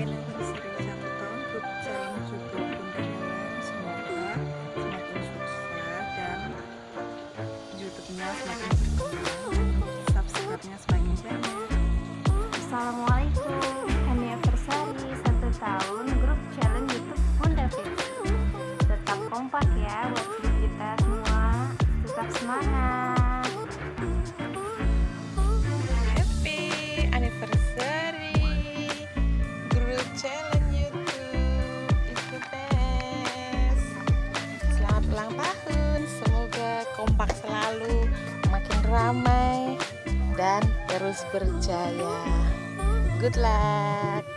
kailan you kompak selalu makin ramai dan terus berjaya. Good luck.